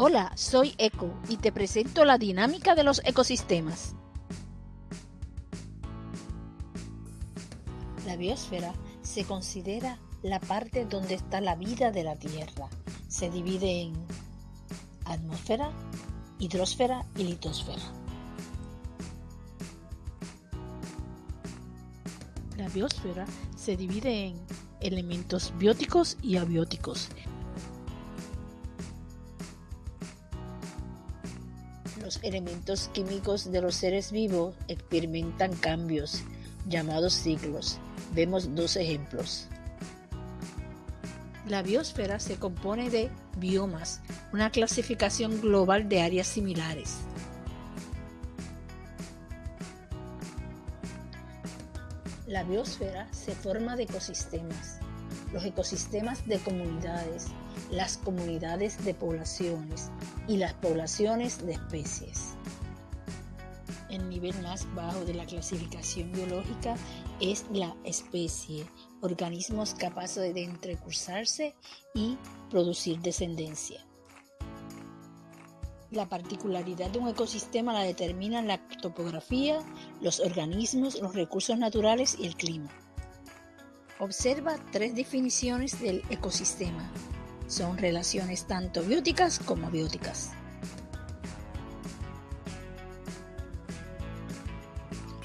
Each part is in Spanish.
Hola, soy Eco y te presento la dinámica de los ecosistemas. La biosfera se considera la parte donde está la vida de la Tierra. Se divide en atmósfera, hidrosfera y litosfera. La biosfera se divide en elementos bióticos y abióticos. Los elementos químicos de los seres vivos experimentan cambios llamados ciclos. Vemos dos ejemplos. La biosfera se compone de biomas, una clasificación global de áreas similares. La biosfera se forma de ecosistemas, los ecosistemas de comunidades, las comunidades de poblaciones y las poblaciones de especies. El nivel más bajo de la clasificación biológica es la especie, organismos capaces de entrecursarse y producir descendencia. La particularidad de un ecosistema la determinan la topografía, los organismos, los recursos naturales y el clima. Observa tres definiciones del ecosistema. Son relaciones tanto bióticas como abióticas.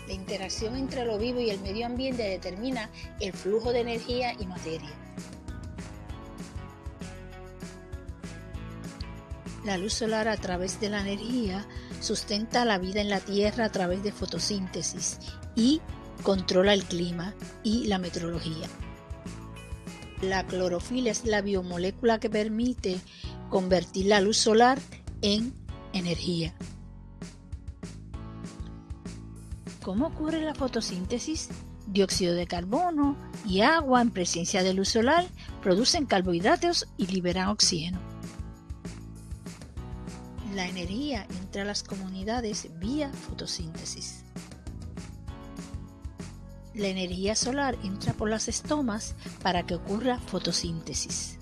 La interacción entre lo vivo y el medio ambiente determina el flujo de energía y materia. La luz solar a través de la energía sustenta la vida en la Tierra a través de fotosíntesis y controla el clima y la meteorología. La clorofila es la biomolécula que permite convertir la luz solar en energía. ¿Cómo ocurre la fotosíntesis? Dióxido de carbono y agua en presencia de luz solar producen carbohidratos y liberan oxígeno. La energía entra a las comunidades vía fotosíntesis. La energía solar entra por las estomas para que ocurra fotosíntesis.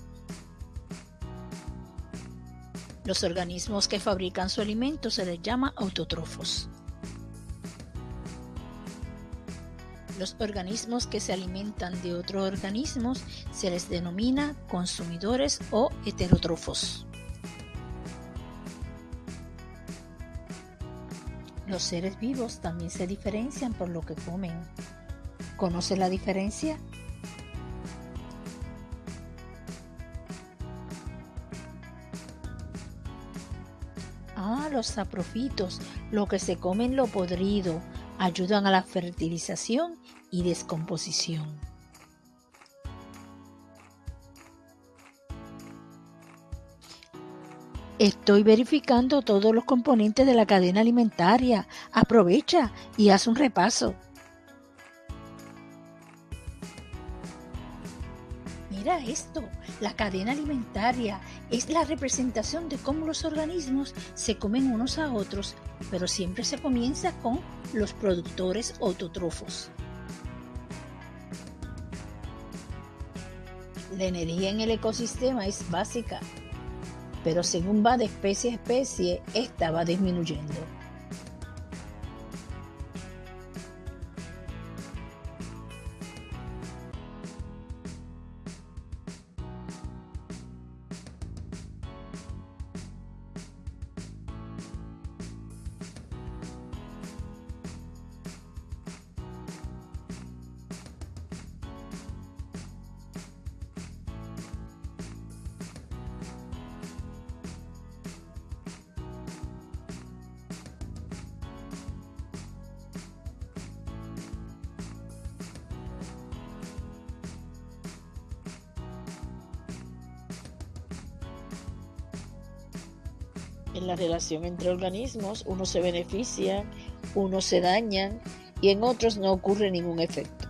Los organismos que fabrican su alimento se les llama autótrofos. Los organismos que se alimentan de otros organismos se les denomina consumidores o heterótrofos. Los seres vivos también se diferencian por lo que comen. ¿Conoce la diferencia? Ah, los saprofitos, lo que se comen lo podrido, ayudan a la fertilización y descomposición. Estoy verificando todos los componentes de la cadena alimentaria. Aprovecha y haz un repaso. Mira esto, la cadena alimentaria es la representación de cómo los organismos se comen unos a otros, pero siempre se comienza con los productores autotrofos. La energía en el ecosistema es básica pero según va de especie a especie, esta va disminuyendo. En la relación entre organismos, unos se benefician, unos se dañan y en otros no ocurre ningún efecto.